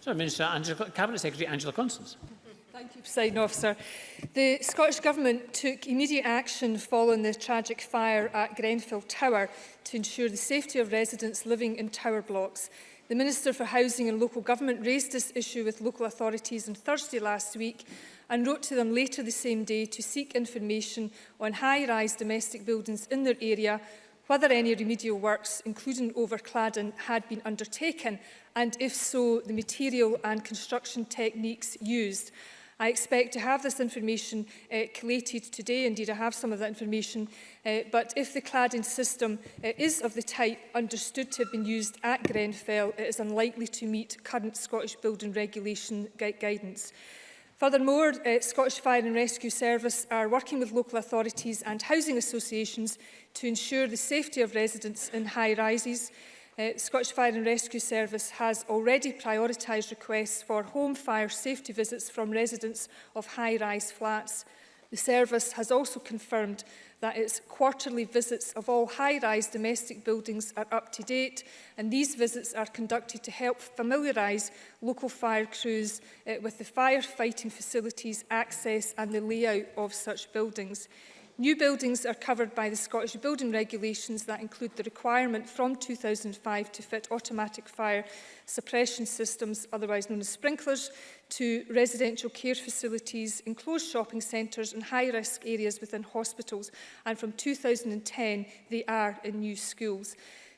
Sorry, Minister Angela, Cabinet Secretary Angela Constance. Thank you, President Officer. The Scottish Government took immediate action following the tragic fire at Grenfell Tower to ensure the safety of residents living in tower blocks. The Minister for Housing and Local Government raised this issue with local authorities on Thursday last week and wrote to them later the same day to seek information on high-rise domestic buildings in their area whether any remedial works, including overcladding, had been undertaken, and if so, the material and construction techniques used. I expect to have this information uh, collated today. Indeed, I have some of that information. Uh, but if the cladding system uh, is of the type understood to have been used at Grenfell, it is unlikely to meet current Scottish building regulation gu guidance. Furthermore, uh, Scottish Fire and Rescue Service are working with local authorities and housing associations to ensure the safety of residents in high rises, Uh, Scottish Fire and Rescue Service has already prioritised requests for home fire safety visits from residents of high-rise flats. The service has also confirmed that its quarterly visits of all high-rise domestic buildings are up to date and these visits are conducted to help familiarise local fire crews uh, with the firefighting facilities, access and the layout of such buildings. New buildings are covered by the Scottish building regulations that include the requirement from 2005 to fit automatic fire suppression systems, otherwise known as sprinklers, to residential care facilities, enclosed shopping centres and high-risk areas within hospitals. And from 2010, they are in new schools.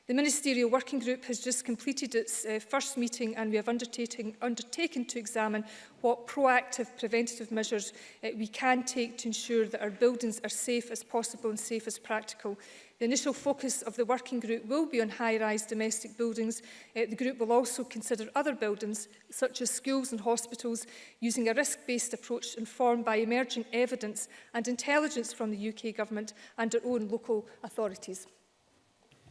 The Ministerial Working Group has just completed its uh, first meeting and we have undertaken to examine what proactive preventative measures uh, we can take to ensure that our buildings are safe as possible and safe as practical. The initial focus of the working group will be on high-rise domestic buildings. Uh, the group will also consider other buildings, such as schools and hospitals, using a risk-based approach informed by emerging evidence and intelligence from the UK Government and our own local authorities.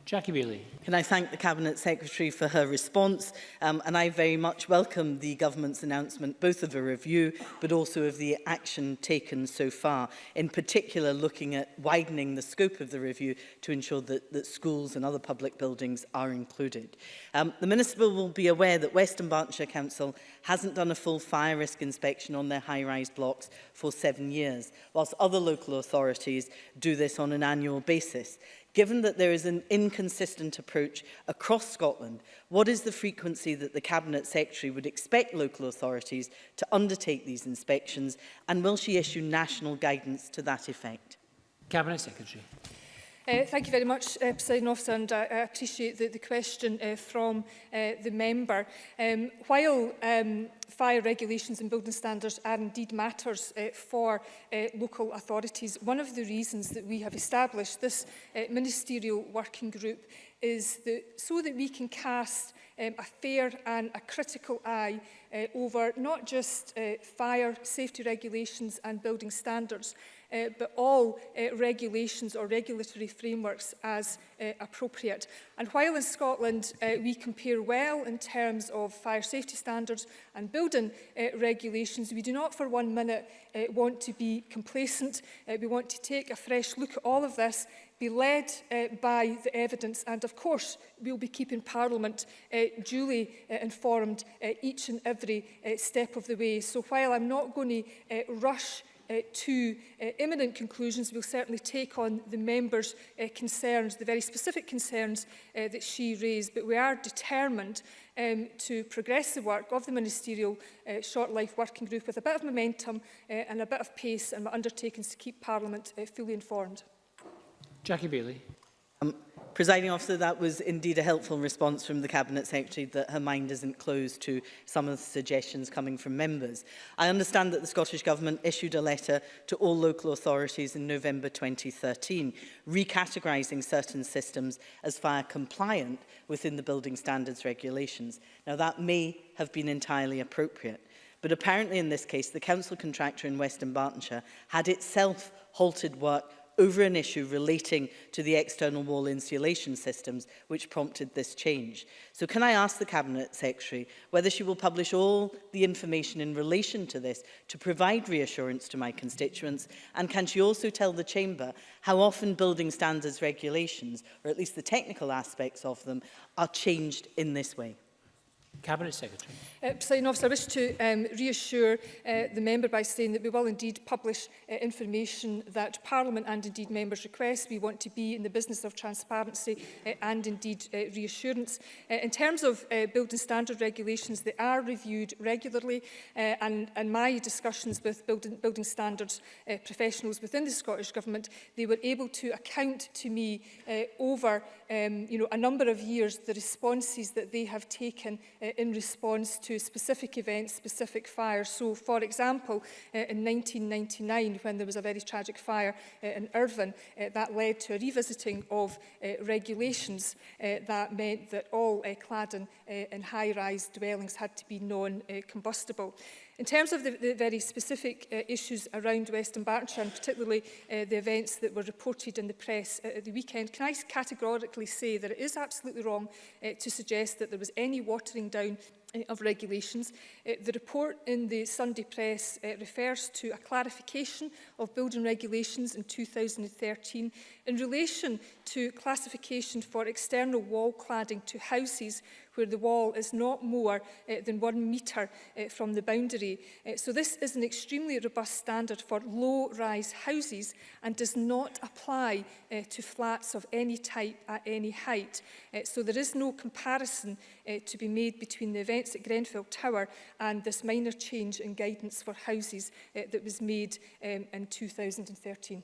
Jackie Bailey. Can I thank the Cabinet Secretary for her response um, and I very much welcome the government's announcement both of a review but also of the action taken so far in particular looking at widening the scope of the review to ensure that, that schools and other public buildings are included. Um, the Minister will be aware that Western Berkshire Council hasn't done a full fire risk inspection on their high-rise blocks for seven years, whilst other local authorities do this on an annual basis. Given that there is an inconsistent approach across Scotland, what is the frequency that the Cabinet Secretary would expect local authorities to undertake these inspections and will she issue national guidance to that effect? Cabinet Secretary. Uh, thank you very much, uh, President Officer, and I, I appreciate the, the question uh, from uh, the member. Um, while um, fire regulations and building standards are indeed matters uh, for uh, local authorities, one of the reasons that we have established this uh, ministerial working group is that so that we can cast um, a fair and a critical eye uh, over not just uh, fire safety regulations and building standards, uh, but all uh, regulations or regulatory frameworks as uh, appropriate. And while in Scotland uh, we compare well in terms of fire safety standards and building uh, regulations, we do not for one minute uh, want to be complacent. Uh, we want to take a fresh look at all of this be led uh, by the evidence and of course we'll be keeping Parliament uh, duly uh, informed uh, each and every uh, step of the way. So while I'm not going to uh, rush uh, to uh, imminent conclusions, we'll certainly take on the members' uh, concerns, the very specific concerns uh, that she raised, but we are determined um, to progress the work of the Ministerial uh, Short Life Working Group with a bit of momentum uh, and a bit of pace, and we're undertaking to keep Parliament uh, fully informed. Jackie Bailey. Um, Presiding officer, that was indeed a helpful response from the Cabinet Secretary that her mind isn't closed to some of the suggestions coming from members. I understand that the Scottish Government issued a letter to all local authorities in November 2013, recategorising certain systems as fire compliant within the building standards regulations. Now that may have been entirely appropriate. But apparently in this case, the council contractor in Western Bartonshire had itself halted work over an issue relating to the external wall insulation systems which prompted this change. So can I ask the Cabinet Secretary whether she will publish all the information in relation to this to provide reassurance to my constituents and can she also tell the Chamber how often building standards regulations, or at least the technical aspects of them, are changed in this way? Cabinet Secretary. Uh, President Officer, I wish to um, reassure uh, the member by saying that we will indeed publish uh, information that Parliament and indeed members request. We want to be in the business of transparency uh, and indeed uh, reassurance. Uh, in terms of uh, building standard regulations, they are reviewed regularly uh, and, and my discussions with building, building standards uh, professionals within the Scottish Government, they were able to account to me uh, over um, you know, a number of years the responses that they have taken uh, in response to specific events, specific fires. So, for example, eh, in 1999, when there was a very tragic fire eh, in Irvine, eh, that led to a revisiting of regulations that meant that all cladding and high-rise dwellings had to be non-combustible. In terms of the, the very specific uh, issues around Western Bartonshire, and particularly uh, the events that were reported in the press uh, at the weekend, can I categorically say that it is absolutely wrong uh, to suggest that there was any watering down uh, of regulations. Uh, the report in the Sunday Press uh, refers to a clarification of building regulations in 2013 in relation to classification for external wall cladding to houses where the wall is not more uh, than one metre uh, from the boundary. Uh, so this is an extremely robust standard for low-rise houses and does not apply uh, to flats of any type at any height. Uh, so there is no comparison uh, to be made between the events at Grenfell Tower and this minor change in guidance for houses uh, that was made um, in 2013.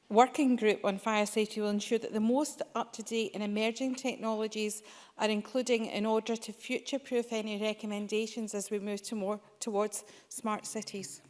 working group on fire safety will ensure that the most up-to-date and emerging technologies are including in order to future-proof any recommendations as we move to more towards smart cities.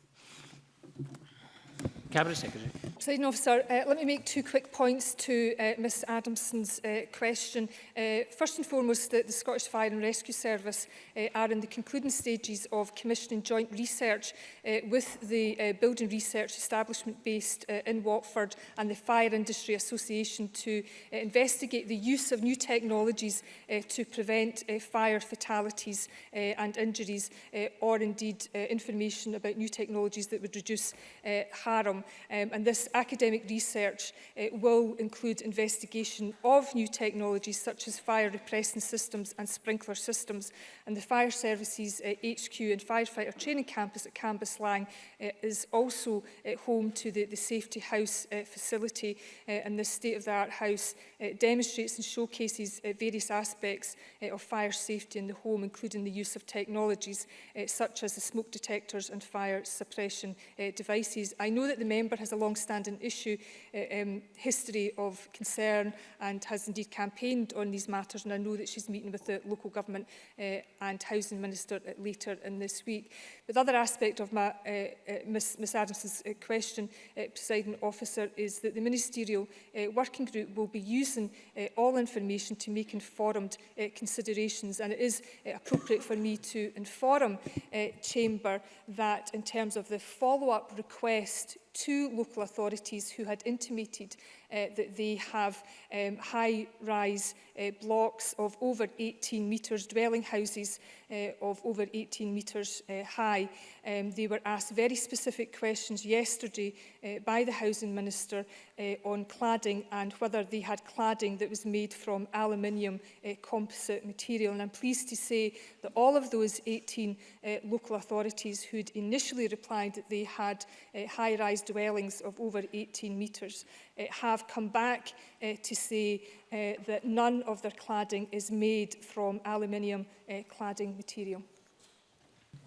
Cabinet Secretary. Presiding officer, uh, let me make two quick points to uh, Ms Adamson's uh, question. Uh, first and foremost, the, the Scottish Fire and Rescue Service uh, are in the concluding stages of commissioning joint research uh, with the uh, building research establishment based uh, in Watford and the Fire Industry Association to uh, investigate the use of new technologies uh, to prevent uh, fire fatalities uh, and injuries uh, or indeed uh, information about new technologies that would reduce uh, harm um, and this academic research uh, will include investigation of new technologies such as fire repressing systems and sprinkler systems and the fire services uh, HQ and firefighter training campus at Cambus Lang uh, is also uh, home to the, the safety house uh, facility uh, and this state-of-the-art house uh, demonstrates and showcases uh, various aspects uh, of fire safety in the home including the use of technologies uh, such as the smoke detectors and fire suppression uh, devices. I know that the member has a long-standing issue uh, um, history of concern and has indeed campaigned on these matters and I know that she's meeting with the local government uh, and housing minister uh, later in this week. But the other aspect of my, uh, uh, Ms, Ms Adams's uh, question, uh, presiding officer, is that the ministerial uh, working group will be using uh, all information to make informed uh, considerations and it is uh, appropriate for me to inform uh, Chamber that in terms of the follow-up request two local authorities who had intimated uh, that they have um, high-rise uh, blocks of over 18 metres, dwelling houses uh, of over 18 metres uh, high. Um, they were asked very specific questions yesterday uh, by the Housing Minister uh, on cladding and whether they had cladding that was made from aluminium uh, composite material. And I'm pleased to say that all of those 18 uh, local authorities who'd initially replied that they had uh, high-rise dwellings of over 18 metres Uh, have come back uh, to say uh, that none of their cladding is made from aluminium cladding material.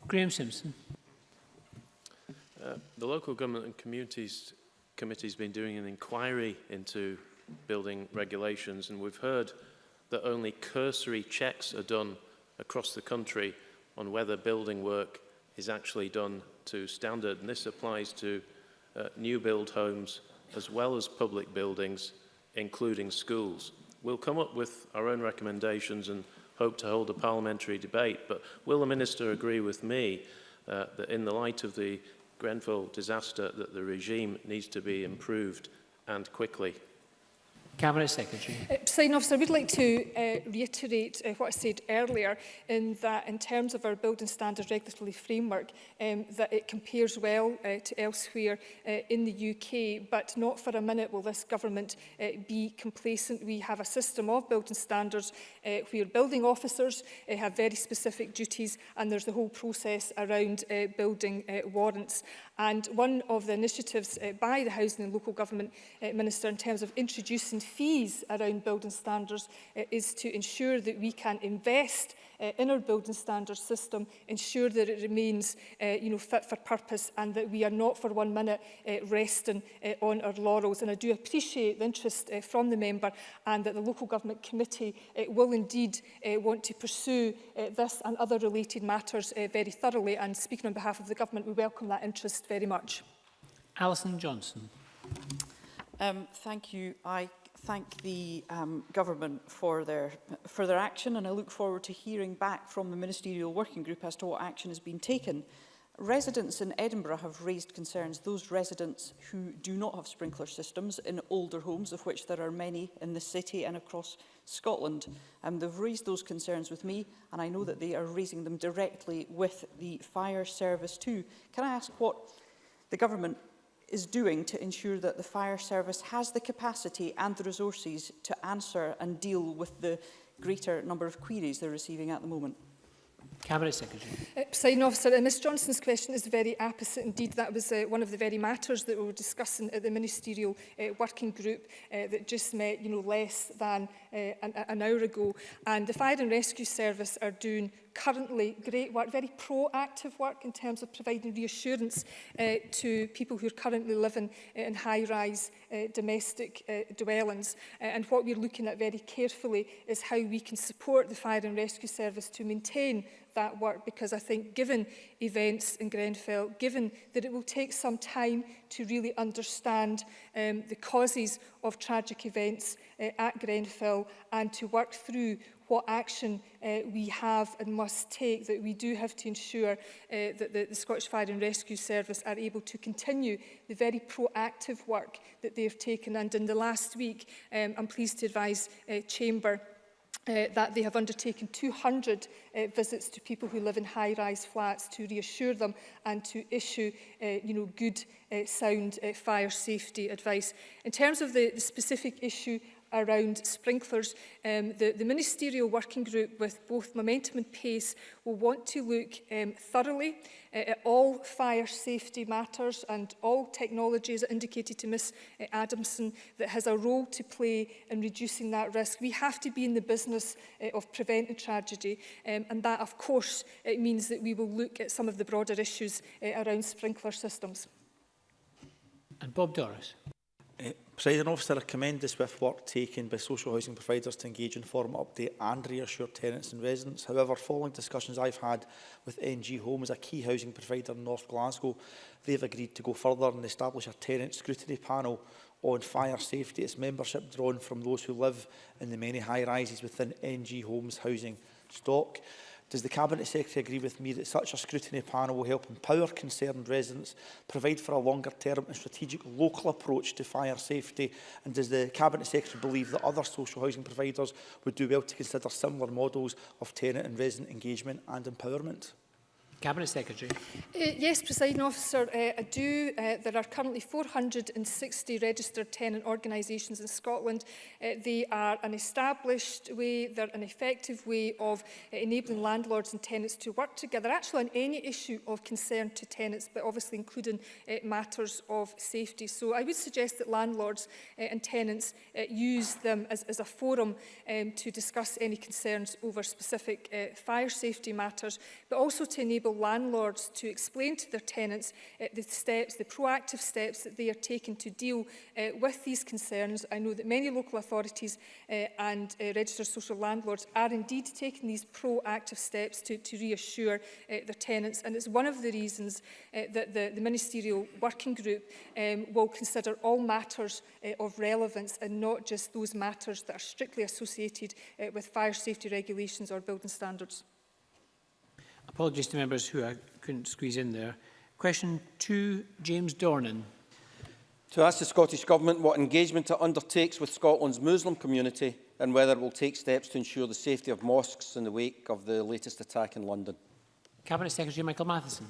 Graham Simpson. Uh, the local government and communities committee has been doing an inquiry into building regulations and we've heard that only cursory checks are done across the country on whether building work is actually done to standard and this applies to uh, new build homes as well as public buildings, including schools. We'll come up with our own recommendations and hope to hold a parliamentary debate, but will the Minister agree with me uh, that in the light of the Grenfell disaster that the regime needs to be improved and quickly? Cabinet Secretary. Uh, President Officer, would like to uh, reiterate uh, what I said earlier in that in terms of our building standards regulatory framework um, that it compares well uh, to elsewhere uh, in the UK but not for a minute will this government uh, be complacent. We have a system of building standards uh, where building officers uh, have very specific duties and there's the whole process around uh, building uh, warrants And one of the initiatives uh, by the Housing and Local Government uh, Minister in terms of introducing fees around building standards uh, is to ensure that we can invest uh, in our building standards system, ensure that it remains uh, you know, fit for purpose and that we are not for one minute uh, resting uh, on our laurels. And I do appreciate the interest uh, from the member and that the Local Government Committee uh, will indeed uh, want to pursue uh, this and other related matters uh, very thoroughly. And speaking on behalf of the government, we welcome that interest very much. Alison Johnson. Um, thank you. I thank the um, government for their, for their action and I look forward to hearing back from the ministerial working group as to what action has been taken. Residents in Edinburgh have raised concerns, those residents who do not have sprinkler systems in older homes, of which there are many in the city and across Scotland. Um, they've raised those concerns with me, and I know that they are raising them directly with the fire service too. Can I ask what the government is doing to ensure that the fire service has the capacity and the resources to answer and deal with the greater number of queries they're receiving at the moment? Cabinet Secretary. Uh, Presiding officer, uh, Ms Johnson's question is very opposite. Indeed, that was uh, one of the very matters that we were discussing at the ministerial uh, working group uh, that just met you know, less than uh, an, an hour ago. And the Fire and Rescue Service are doing currently great work, very proactive work in terms of providing reassurance uh, to people who are currently living uh, in high-rise uh, domestic uh, dwellings. Uh, and what we're looking at very carefully is how we can support the Fire and Rescue Service to maintain that work because I think given events in Grenfell, given that it will take some time to really understand um, the causes of tragic events uh, at Grenfell and to work through what action uh, we have and must take, that we do have to ensure uh, that the, the Scottish Fire and Rescue Service are able to continue the very proactive work that they have taken. And in the last week, um, I'm pleased to advise uh, Chamber uh, that they have undertaken 200 uh, visits to people who live in high-rise flats to reassure them and to issue uh, you know, good, uh, sound uh, fire safety advice. In terms of the, the specific issue around sprinklers. Um, the, the ministerial working group with both Momentum and Pace will want to look um, thoroughly uh, at all fire safety matters and all technologies indicated to Ms uh, Adamson that has a role to play in reducing that risk. We have to be in the business uh, of preventing tragedy um, and that of course it means that we will look at some of the broader issues uh, around sprinkler systems. And Bob Doris. Uh, President Officer, I commend the swift work taken by social housing providers to engage in form update and reassure tenants and residents. However, following discussions I've had with NG Home as a key housing provider in North Glasgow, they've agreed to go further and establish a tenant scrutiny panel on fire safety, its membership drawn from those who live in the many high-rises within NG Homes housing stock. Does the Cabinet Secretary agree with me that such a scrutiny panel will help empower concerned residents, provide for a longer-term and strategic local approach to fire safety, and does the Cabinet Secretary believe that other social housing providers would do well to consider similar models of tenant and resident engagement and empowerment? Cabinet Secretary. Uh, yes, President Officer, uh, I do. Uh, there are currently 460 registered tenant organisations in Scotland. Uh, they are an established way, they're an effective way of uh, enabling landlords and tenants to work together, actually on any issue of concern to tenants, but obviously including uh, matters of safety. So I would suggest that landlords uh, and tenants uh, use them as, as a forum um, to discuss any concerns over specific uh, fire safety matters, but also to enable local landlords to explain to their tenants uh, the steps, the proactive steps that they are taking to deal uh, with these concerns. I know that many local authorities uh, and uh, registered social landlords are indeed taking these proactive steps to, to reassure uh, their tenants. And it's one of the reasons uh, that the, the ministerial working group um, will consider all matters uh, of relevance and not just those matters that are strictly associated uh, with fire safety regulations or building standards. Apologies to members who I couldn't squeeze in there. Question two, James Dornan. To ask the Scottish Government what engagement it undertakes with Scotland's Muslim community and whether it will take steps to ensure the safety of mosques in the wake of the latest attack in London. Cabinet Secretary Michael Matheson.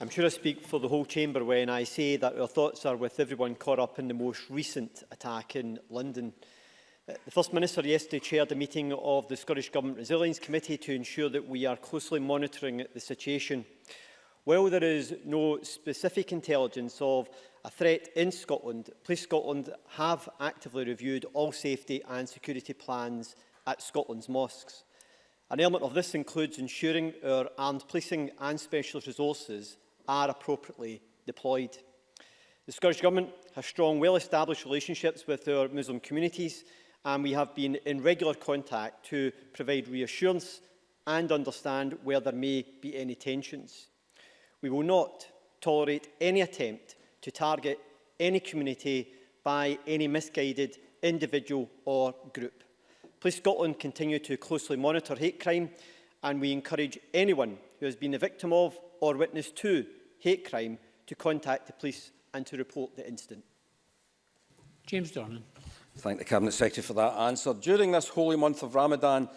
I'm sure I speak for the whole chamber when I say that our thoughts are with everyone caught up in the most recent attack in London. Uh, the First Minister yesterday chaired a meeting of the Scottish Government Resilience Committee to ensure that we are closely monitoring the situation. While there is no specific intelligence of a threat in Scotland, Police Scotland have actively reviewed all safety and security plans at Scotland's mosques. An element of this includes ensuring our armed policing and specialist resources are appropriately deployed. The Scottish Government has strong, well-established relationships with our Muslim communities and we have been in regular contact to provide reassurance and understand where there may be any tensions. We will not tolerate any attempt to target any community by any misguided individual or group. Police Scotland continue to closely monitor hate crime and we encourage anyone who has been a victim of or witness to hate crime to contact the police and to report the incident. James Dornan. Thank the Cabinet Secretary for that answer. During this holy month of Ramadan,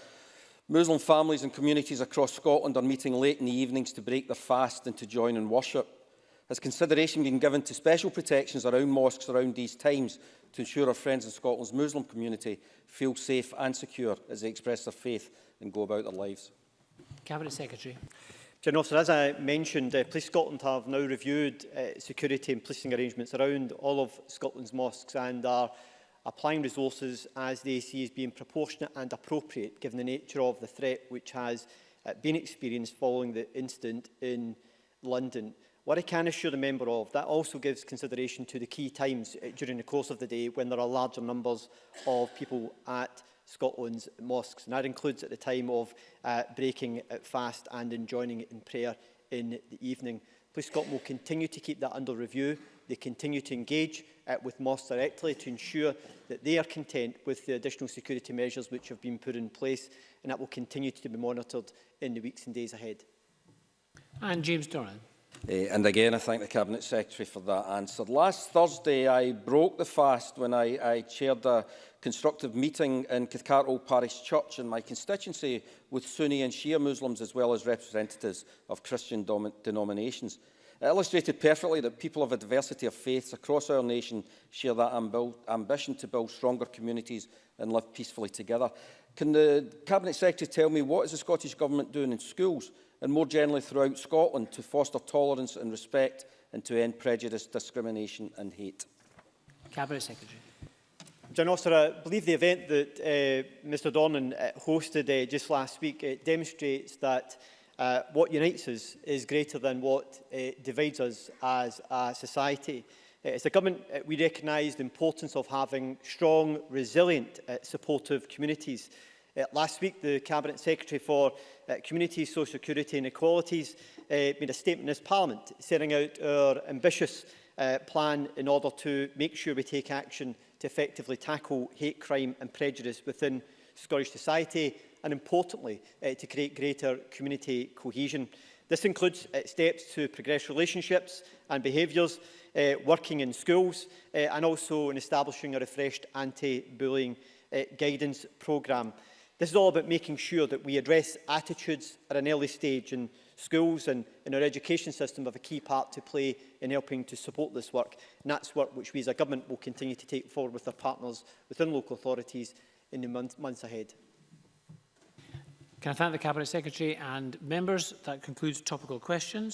Muslim families and communities across Scotland are meeting late in the evenings to break their fast and to join in worship. Has consideration been given to special protections around mosques around these times to ensure our friends in Scotland's Muslim community feel safe and secure as they express their faith and go about their lives? Cabinet Secretary. General Officer, as I mentioned, uh, Police Scotland have now reviewed uh, security and policing arrangements around all of Scotland's mosques and are applying resources as they see as being proportionate and appropriate given the nature of the threat which has uh, been experienced following the incident in London. What I can assure the member of, that also gives consideration to the key times uh, during the course of the day when there are larger numbers of people at Scotland's mosques. And that includes at the time of uh, breaking at uh, fast and enjoining in prayer in the evening. Police Scotland will continue to keep that under review. They continue to engage uh, with Moss directly to ensure that they are content with the additional security measures which have been put in place and that will continue to be monitored in the weeks and days ahead. And James Doran. Uh, and again, I thank the Cabinet Secretary for that answer. Last Thursday, I broke the fast when I, I chaired a constructive meeting in Cathcart Old Parish Church in my constituency with Sunni and Shia Muslims as well as representatives of Christian denominations. It illustrated perfectly that people of a diversity of faiths across our nation share that amb ambition to build stronger communities and live peacefully together. Can the Cabinet Secretary tell me what is the Scottish Government doing in schools and more generally throughout Scotland to foster tolerance and respect and to end prejudice, discrimination and hate? Cabinet Secretary. John Oster, I believe the event that uh, Mr Dornan uh, hosted uh, just last week uh, demonstrates that uh, what unites us is greater than what uh, divides us as a society. Uh, as a government, uh, we recognise the importance of having strong, resilient, uh, supportive communities. Uh, last week, the Cabinet Secretary for uh, Community, Social Security and Equalities uh, made a statement in this Parliament setting out our ambitious uh, plan in order to make sure we take action to effectively tackle hate crime and prejudice within Scottish society and importantly uh, to create greater community cohesion. This includes uh, steps to progress relationships and behaviours, uh, working in schools uh, and also in establishing a refreshed anti-bullying uh, guidance programme. This is all about making sure that we address attitudes at an early stage and schools and in our education system have a key part to play in helping to support this work. And that's work which we as a government will continue to take forward with our partners within local authorities in the month, months ahead. Can I thank the Cabinet Secretary and members? That concludes topical questions.